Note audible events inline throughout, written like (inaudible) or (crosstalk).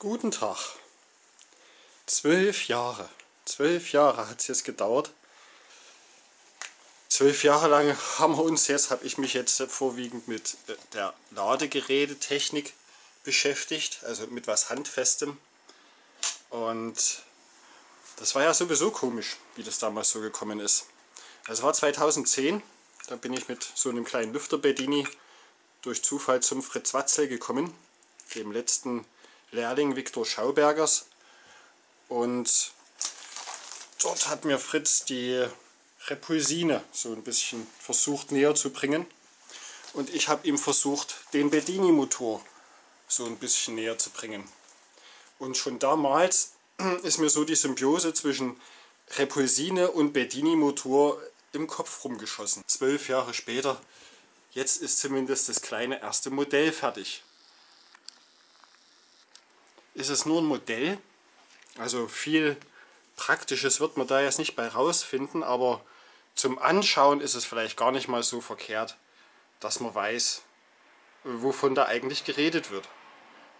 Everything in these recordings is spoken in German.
Guten Tag. Zwölf Jahre. Zwölf Jahre hat es jetzt gedauert. Zwölf Jahre lang haben wir uns jetzt, habe ich mich jetzt vorwiegend mit äh, der Ladegerätetechnik beschäftigt, also mit was Handfestem. Und das war ja sowieso komisch, wie das damals so gekommen ist. Das war 2010, da bin ich mit so einem kleinen Lüfter Bedini durch Zufall zum Fritz Watzel gekommen, dem letzten Lehrling Viktor Schaubergers. Und dort hat mir Fritz die Repulsine so ein bisschen versucht näher zu bringen. Und ich habe ihm versucht, den Bedini-Motor so ein bisschen näher zu bringen. Und schon damals (clears throat) ist mir so die Symbiose zwischen Repulsine und Bedini-Motor im Kopf rumgeschossen. Zwölf Jahre später, jetzt ist zumindest das kleine erste Modell fertig. Ist es nur ein Modell, also viel Praktisches wird man da jetzt nicht bei rausfinden, aber zum Anschauen ist es vielleicht gar nicht mal so verkehrt, dass man weiß, wovon da eigentlich geredet wird.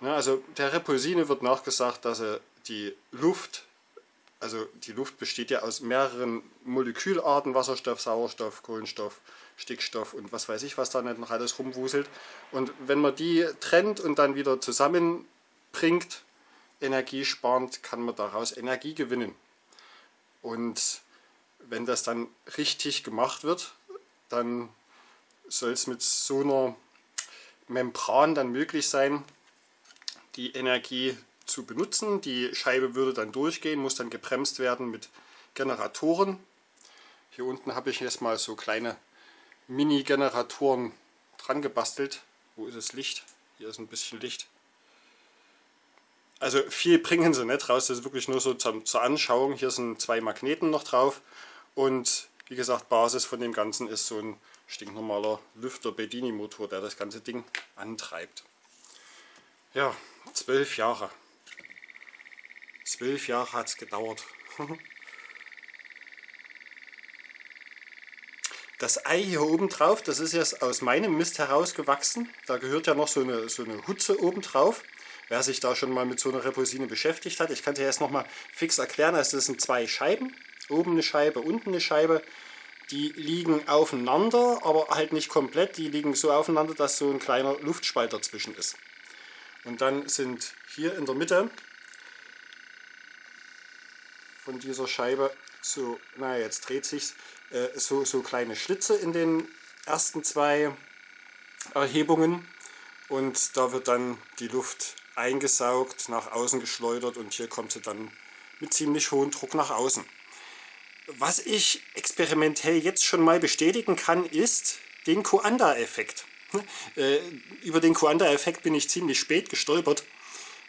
Also der Repulsine wird nachgesagt, dass er die Luft also die Luft besteht ja aus mehreren Molekülarten, Wasserstoff, Sauerstoff, Kohlenstoff, Stickstoff und was weiß ich, was da nicht noch alles rumwuselt. Und wenn man die trennt und dann wieder zusammenbringt, energiesparend, kann man daraus Energie gewinnen. Und wenn das dann richtig gemacht wird, dann soll es mit so einer Membran dann möglich sein, die Energie zu benutzen. Die Scheibe würde dann durchgehen, muss dann gebremst werden mit Generatoren. Hier unten habe ich jetzt mal so kleine Mini-Generatoren dran gebastelt. Wo ist das Licht? Hier ist ein bisschen Licht. Also viel bringen sie nicht raus, das ist wirklich nur so zur, zur Anschauung. Hier sind zwei Magneten noch drauf und wie gesagt, Basis von dem Ganzen ist so ein stinknormaler Lüfter Bedini Motor, der das ganze Ding antreibt. Ja, zwölf Jahre. Zwölf Jahre hat es gedauert. (laughs) Das Ei hier oben drauf, das ist jetzt aus meinem Mist herausgewachsen. Da gehört ja noch so eine, so eine Hutze oben drauf. Wer sich da schon mal mit so einer Repulsine beschäftigt hat, ich kann dir jetzt noch mal fix erklären. Also das sind zwei Scheiben, oben eine Scheibe, unten eine Scheibe. Die liegen aufeinander, aber halt nicht komplett. Die liegen so aufeinander, dass so ein kleiner Luftspalt dazwischen ist. Und dann sind hier in der Mitte von dieser Scheibe so, naja jetzt dreht sich äh, so, so kleine Schlitze in den ersten zwei Erhebungen und da wird dann die Luft eingesaugt, nach außen geschleudert und hier kommt sie dann mit ziemlich hohem Druck nach außen. Was ich experimentell jetzt schon mal bestätigen kann, ist den Coanda-Effekt. Äh, über den Coanda-Effekt bin ich ziemlich spät gestolpert.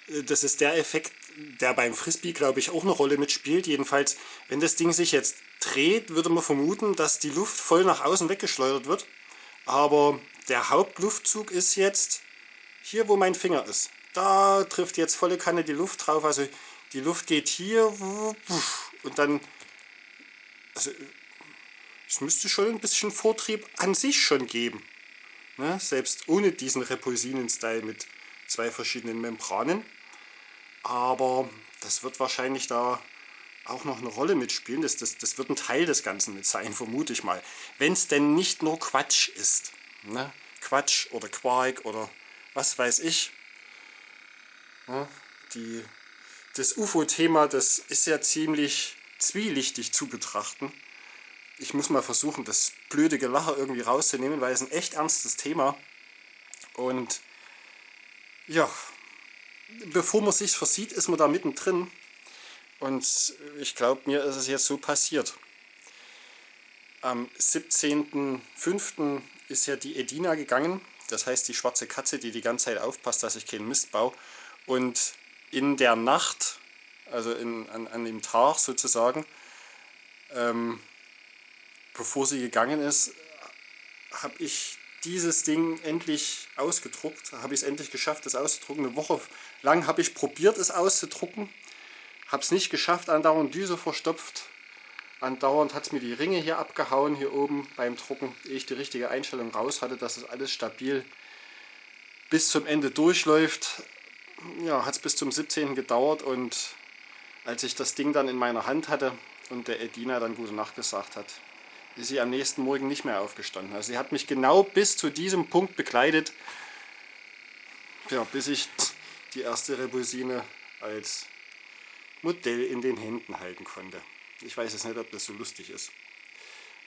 Äh, das ist der Effekt, der beim Frisbee, glaube ich, auch eine Rolle mitspielt. Jedenfalls, wenn das Ding sich jetzt dreht, würde man vermuten, dass die Luft voll nach außen weggeschleudert wird. Aber der Hauptluftzug ist jetzt hier, wo mein Finger ist. Da trifft jetzt volle Kanne die Luft drauf. Also die Luft geht hier und dann... Also, es müsste schon ein bisschen Vortrieb an sich schon geben. Ne? Selbst ohne diesen Repulsinen-Style mit zwei verschiedenen Membranen. Aber das wird wahrscheinlich da auch noch eine Rolle mitspielen. Das, das, das wird ein Teil des Ganzen mit sein, vermute ich mal. Wenn es denn nicht nur Quatsch ist. Ne? Quatsch oder Quark oder was weiß ich. Ne? Die, das UFO-Thema, das ist ja ziemlich zwielichtig zu betrachten. Ich muss mal versuchen, das blöde Gelacher irgendwie rauszunehmen, weil es ein echt ernstes Thema. Und ja, bevor man sich versieht, ist man da mittendrin. Und ich glaube, mir ist es jetzt so passiert. Am 17.05. ist ja die Edina gegangen, das heißt die schwarze Katze, die die ganze Zeit aufpasst, dass ich keinen Mist baue. Und in der Nacht, also in, an, an dem Tag sozusagen, ähm, bevor sie gegangen ist, habe ich dieses Ding endlich ausgedruckt. Habe ich es endlich geschafft, das auszudrucken. Eine Woche lang habe ich probiert, es auszudrucken. Habe es nicht geschafft, andauernd Düse verstopft. Andauernd hat es mir die Ringe hier abgehauen, hier oben beim Drucken, ehe ich die richtige Einstellung raus hatte, dass es alles stabil bis zum Ende durchläuft. Ja, hat es bis zum 17. gedauert und als ich das Ding dann in meiner Hand hatte und der Edina dann gute Nacht gesagt hat, ist sie am nächsten Morgen nicht mehr aufgestanden. Also sie hat mich genau bis zu diesem Punkt begleitet, ja, bis ich die erste Rebusine als Modell in den Händen halten konnte. Ich weiß jetzt nicht, ob das so lustig ist.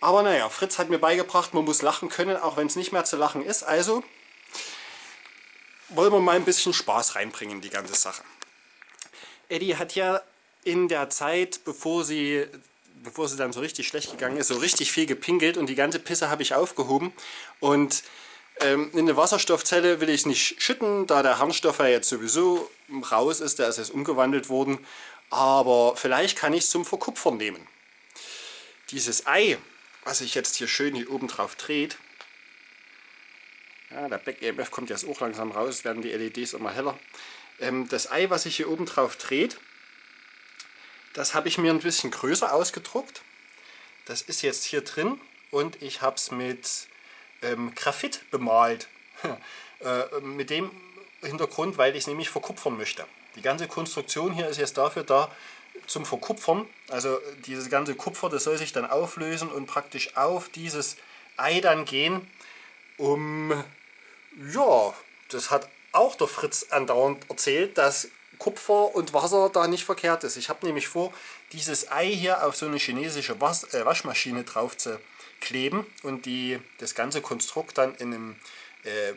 Aber naja, Fritz hat mir beigebracht, man muss lachen können, auch wenn es nicht mehr zu lachen ist. Also wollen wir mal ein bisschen Spaß reinbringen in die ganze Sache. Eddie hat ja in der Zeit, bevor sie, bevor sie dann so richtig schlecht gegangen ist, so richtig viel gepinkelt und die ganze Pisse habe ich aufgehoben. Und ähm, in eine Wasserstoffzelle will ich nicht schütten, da der Harnstoff ja jetzt sowieso raus ist, der ist jetzt umgewandelt worden. Aber vielleicht kann ich es zum Verkupfern nehmen. Dieses Ei, was sich jetzt hier schön hier oben drauf dreht, ja, der Back EMF kommt jetzt auch langsam raus, werden die LEDs immer heller. Ähm, das Ei, was sich hier oben drauf dreht, das habe ich mir ein bisschen größer ausgedruckt. Das ist jetzt hier drin und ich habe es mit ähm, Graphit bemalt. (laughs) äh, mit dem Hintergrund, weil ich es nämlich verkupfern möchte. Die ganze Konstruktion hier ist jetzt dafür da, zum Verkupfern. Also dieses ganze Kupfer, das soll sich dann auflösen und praktisch auf dieses Ei dann gehen, um, ja, das hat auch der Fritz andauernd erzählt, dass Kupfer und Wasser da nicht verkehrt ist. Ich habe nämlich vor, dieses Ei hier auf so eine chinesische Was äh, Waschmaschine drauf zu kleben und die, das ganze Konstrukt dann in einem äh,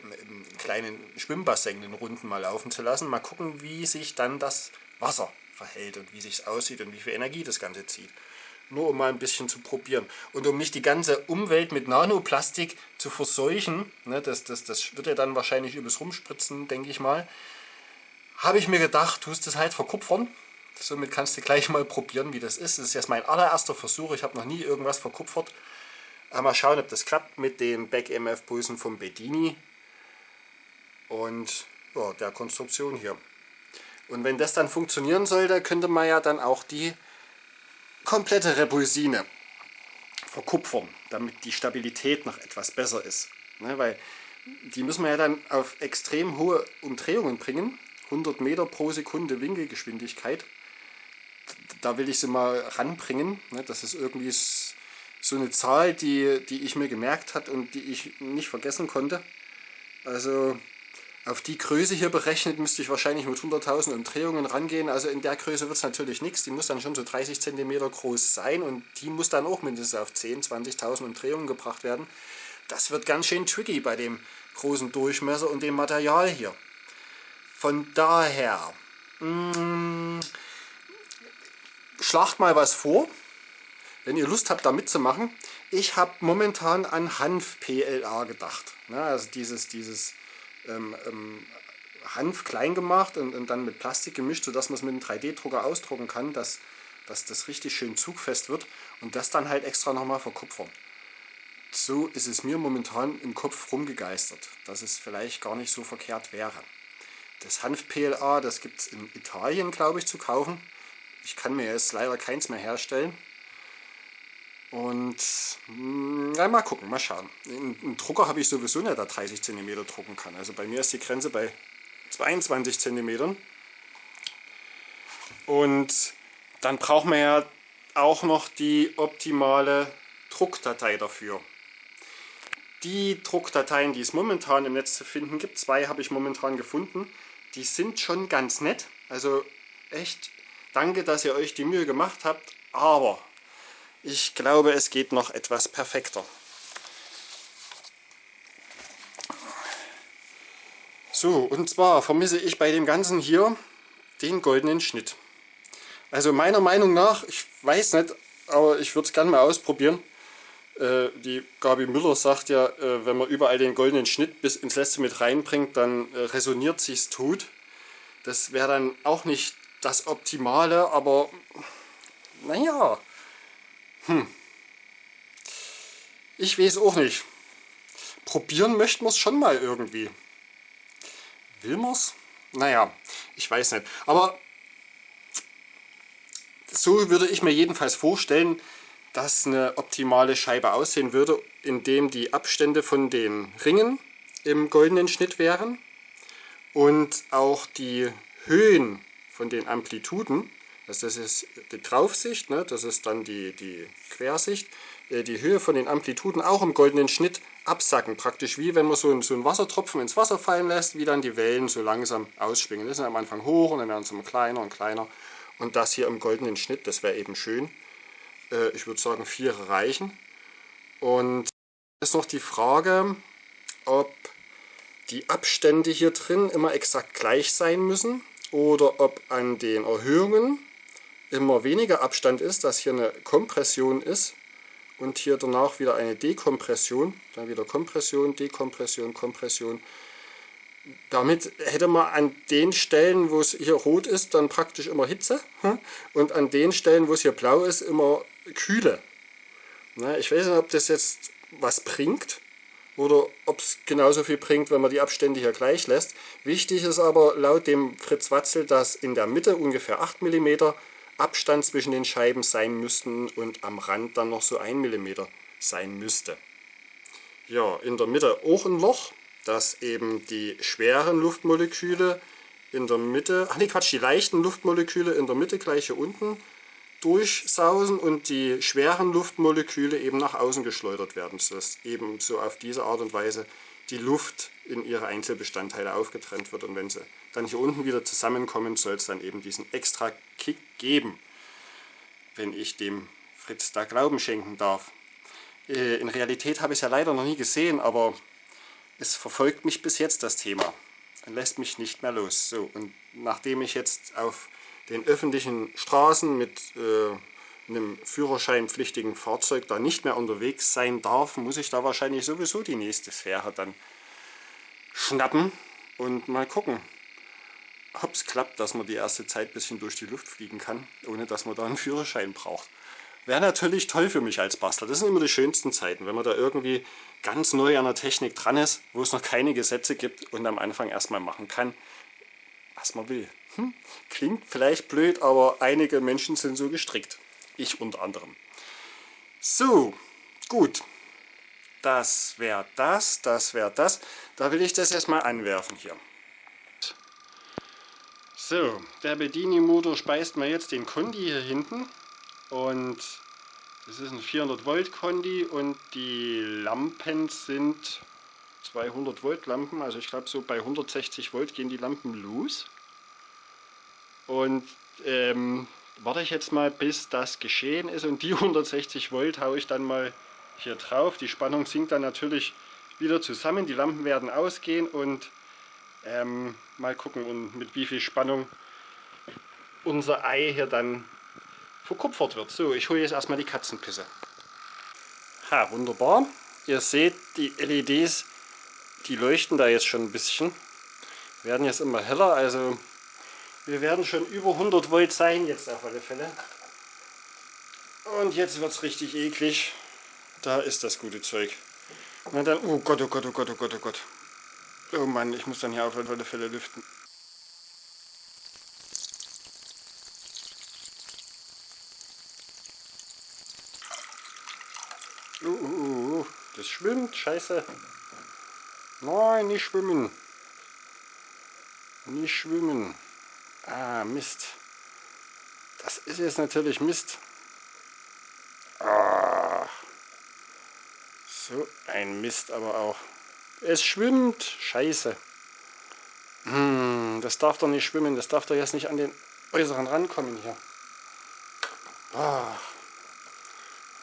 kleinen Schwimmbassin den Runden mal laufen zu lassen. Mal gucken, wie sich dann das Wasser verhält und wie sich aussieht und wie viel Energie das Ganze zieht. Nur um mal ein bisschen zu probieren. Und um nicht die ganze Umwelt mit Nanoplastik zu verseuchen, ne, das, das, das wird ja dann wahrscheinlich übers Rumspritzen, denke ich mal, habe ich mir gedacht, tust es halt verkupfern. Somit kannst du gleich mal probieren, wie das ist. Das ist jetzt mein allererster Versuch. Ich habe noch nie irgendwas verkupfert. Mal schauen, ob das klappt mit den Back-EMF-Pulsen vom Bedini und ja, der Konstruktion hier. Und wenn das dann funktionieren sollte, könnte man ja dann auch die komplette Repulsine verkupfern, damit die Stabilität noch etwas besser ist. Ne, weil die müssen wir ja dann auf extrem hohe Umdrehungen bringen 100 Meter pro Sekunde Winkelgeschwindigkeit. Da will ich sie mal ranbringen. Ne? Das ist irgendwie so eine Zahl, die, die ich mir gemerkt hat und die ich nicht vergessen konnte. Also auf die Größe hier berechnet müsste ich wahrscheinlich mit 100.000 Umdrehungen rangehen. Also in der Größe wird es natürlich nichts. Die muss dann schon so 30 cm groß sein und die muss dann auch mindestens auf 10.000, 20.000 Umdrehungen gebracht werden. Das wird ganz schön tricky bei dem großen Durchmesser und dem Material hier. Von daher, mh, mm, schlagt mal was vor, wenn ihr Lust habt da mitzumachen. Ich habe momentan an Hanf-PLA gedacht. Ne? Also dieses, dieses ähm, ähm, Hanf klein gemacht und, und, dann mit Plastik gemischt, sodass man es mit einem 3D-Drucker ausdrucken kann, dass, dass das richtig schön zugfest wird und das dann halt extra nochmal verkupfern. So ist es mir momentan im Kopf rumgegeistert, dass es vielleicht gar nicht so verkehrt wäre. Das Hanf-PLA, das gibt es in Italien, glaube ich, zu kaufen. Ich kann mir jetzt leider keins mehr herstellen. Und na, hm, mal gucken, mal schauen. Einen Drucker habe ich sowieso nicht, der 30 cm drucken kann. Also bei mir ist die Grenze bei 22 cm. Und dann brauchen wir ja auch noch die optimale Druckdatei dafür. Die Druckdateien, die es momentan im Netz zu finden gibt, zwei habe ich momentan gefunden, die sind schon ganz nett. Also echt danke, dass ihr euch die Mühe gemacht habt. Aber ich glaube, es geht noch etwas perfekter. So, und zwar vermisse ich bei dem Ganzen hier den goldenen Schnitt. Also meiner Meinung nach, ich weiß nicht, aber ich würde es gerne mal ausprobieren. Äh, die Gabi Müller sagt ja, äh, wenn man überall den goldenen Schnitt bis ins letzte mit reinbringt, dann äh, resoniert sich's tot. Das wäre dann auch nicht das Optimale, aber naja, hm. ich weiß auch nicht. Probieren möchten wir es schon mal irgendwie. Will man es? Naja, ich weiß nicht. Aber so würde ich mir jedenfalls vorstellen, dass eine optimale Scheibe aussehen würde, indem die Abstände von den Ringen im goldenen Schnitt wären und auch die Höhen von den Amplituden, also das ist die Draufsicht, ne, das ist dann die, die Quersicht, äh, die Höhe von den Amplituden auch im goldenen Schnitt absacken. Praktisch wie wenn man so einen, so einen Wassertropfen ins Wasser fallen lässt, wie dann die Wellen so langsam ausschwingen. Das sind am Anfang hoch und dann werden sie immer kleiner und kleiner. Und das hier im goldenen Schnitt, das wäre eben schön. Äh, ich würde sagen, vier reichen. Und ist noch die Frage, ob die Abstände hier drin immer exakt gleich sein müssen oder ob an den Erhöhungen immer weniger Abstand ist, dass hier eine Kompression ist und hier danach wieder eine Dekompression, dann wieder Kompression, Dekompression, Kompression. Damit hätte man an den Stellen, wo es hier rot ist, dann praktisch immer Hitze hm? und an den Stellen, wo es hier blau ist, immer Kühle. Ich weiß nicht, ob das jetzt was bringt oder ob es genauso viel bringt, wenn man die Abstände hier gleich lässt. Wichtig ist aber laut dem Fritz Watzel, dass in der Mitte ungefähr 8 mm Abstand zwischen den Scheiben sein müssten und am Rand dann noch so 1 mm sein müsste. Ja, in der Mitte auch ein Loch, dass eben die schweren Luftmoleküle in der Mitte, ach nee Quatsch, die leichten Luftmoleküle in der Mitte gleich hier unten durchsausen und die schweren Luftmoleküle eben nach außen geschleudert werden, sodass eben so auf diese Art und Weise die Luft in ihre Einzelbestandteile aufgetrennt wird und wenn sie dann hier unten wieder zusammenkommen, soll es dann eben diesen extra Kick geben, wenn ich dem Fritz da Glauben schenken darf. Äh, in Realität habe ich es ja leider noch nie gesehen, aber es verfolgt mich bis jetzt das Thema und lässt mich nicht mehr los. So, und nachdem ich jetzt auf den öffentlichen Straßen mit äh, einem führerscheinpflichtigen Fahrzeug da nicht mehr unterwegs sein darf, muss ich da wahrscheinlich sowieso die nächste Sphäre dann schnappen und mal gucken, es klappt, dass man die erste Zeit ein bisschen durch die Luft fliegen kann, ohne dass man da einen Führerschein braucht. Wäre natürlich toll für mich als Bastler. Das sind immer die schönsten Zeiten, wenn man da irgendwie ganz neu an der Technik dran ist, wo es noch keine Gesetze gibt und am Anfang erstmal machen kann, was man will. Hm? Klingt vielleicht blöd, aber einige Menschen sind so gestrickt. Ich unter anderem. So, gut. Das wäre das, das wäre das. Da will ich das erstmal anwerfen hier. So, der Bedini-Motor speist mir jetzt den Kondi hier hinten. Und das ist ein 400 Volt Kondi und die Lampen sind 200 Volt Lampen. Also ich glaube so bei 160 Volt gehen die Lampen los. Und ähm, warte ich jetzt mal, bis das geschehen ist und die 160 Volt haue ich dann mal hier drauf. Die Spannung sinkt dann natürlich wieder zusammen, die Lampen werden ausgehen und ähm, mal gucken, mit wie viel Spannung unser Ei hier dann verkupfert wird. So, ich hole jetzt erstmal die Katzenpisse. Ha, wunderbar. Ihr seht, die LEDs, die leuchten da jetzt schon ein bisschen. Werden jetzt immer heller, also wir werden schon über 100 Volt sein jetzt auf alle Fälle. Und jetzt wird es richtig eklig. Da ist das gute Zeug. Na dann, oh Gott, oh Gott, oh Gott, oh Gott, oh Gott. Oh Mann, ich muss dann hier auf alle Fälle lüften. Uh, uh, uh, uh, das schwimmt, scheiße. Nein, nicht schwimmen. Nicht schwimmen. Ah, Mist. Das ist jetzt natürlich Mist. Ah. So ein Mist aber auch. Es schwimmt. Scheiße. Hm, das darf doch nicht schwimmen. Das darf doch jetzt nicht an den äußeren rankommen hier. Ah.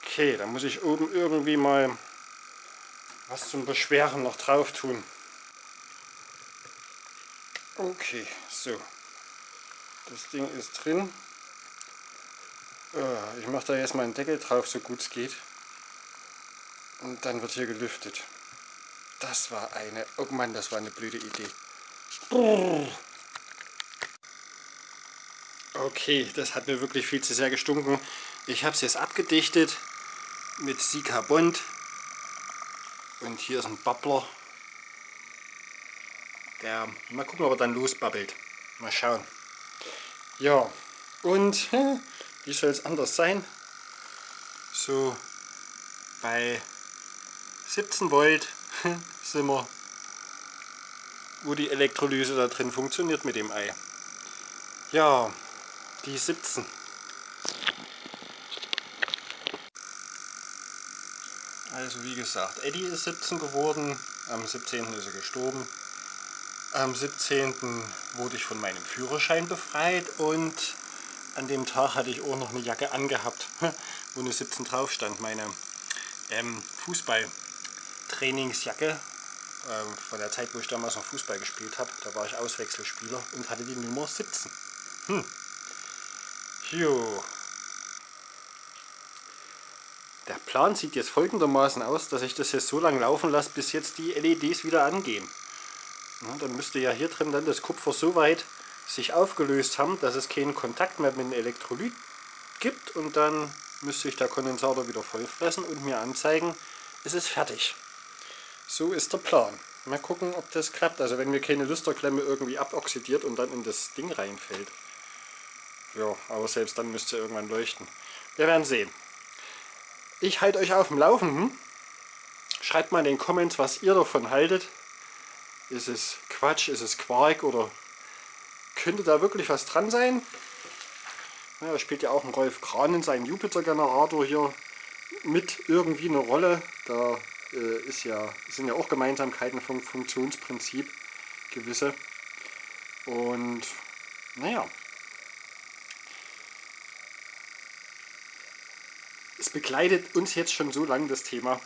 Okay, dann muss ich oben irgendwie mal was zum Beschweren noch drauf tun. Okay, so. Das Ding ist drin. Äh, ich mache da jetzt mal einen Deckel drauf, so gut es geht. Und dann wird hier gelüftet. Das war eine... Oh Mann, das war eine blöde Idee. Okay, das hat mir wirklich viel zu sehr gestunken. Ich habe es jetzt abgedichtet mit Sika Bond. Und hier ist ein Babbler. Der, mal gucken, ob er dann losbabbelt. Mal schauen. Ja, und wie soll es anders sein? So bei 17 Volt sind wir, wo die Elektrolyse da drin funktioniert mit dem Ei. Ja, die 17. Also wie gesagt, Eddie ist 17 geworden, am 17. ist er gestorben. Am 17. wurde ich von meinem Führerschein befreit und an dem Tag hatte ich auch noch eine Jacke angehabt, (laughs) wo eine 17 drauf stand. Meine ähm, Fußballtrainingsjacke ähm, von der Zeit, wo ich damals noch Fußball gespielt habe. Da war ich Auswechselspieler und hatte die Nummer 17. Hm. Jo. Der Plan sieht jetzt folgendermaßen aus, dass ich das jetzt so lange laufen lasse, bis jetzt die LEDs wieder angehen. Ja, dann müsste ja hier drin dann das Kupfer so weit sich aufgelöst haben, dass es keinen Kontakt mehr mit dem Elektrolyt gibt und dann müsste ich der Kondensator wieder voll fressen und mir anzeigen, es ist fertig. So ist der Plan. Mal gucken, ob das klappt. Also wenn mir keine Lüsterklemme irgendwie aboxidiert und dann in das Ding reinfällt. Ja, aber selbst dann müsste irgendwann leuchten. Wir werden sehen. Ich halte euch auf dem Laufenden. Schreibt mal in den Comments, was ihr davon haltet. Ist es Quatsch, ist es Quark oder könnte da wirklich was dran sein? Ja, da spielt ja auch ein Rolf Kran in seinem Jupiter-Generator hier mit irgendwie eine Rolle. Da ist ja, sind ja auch Gemeinsamkeiten vom Funktionsprinzip gewisse. Und naja, es begleitet uns jetzt schon so lange das Thema.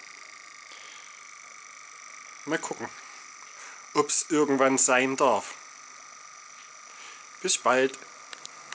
Mal gucken, ob es irgendwann sein darf. Bis bald.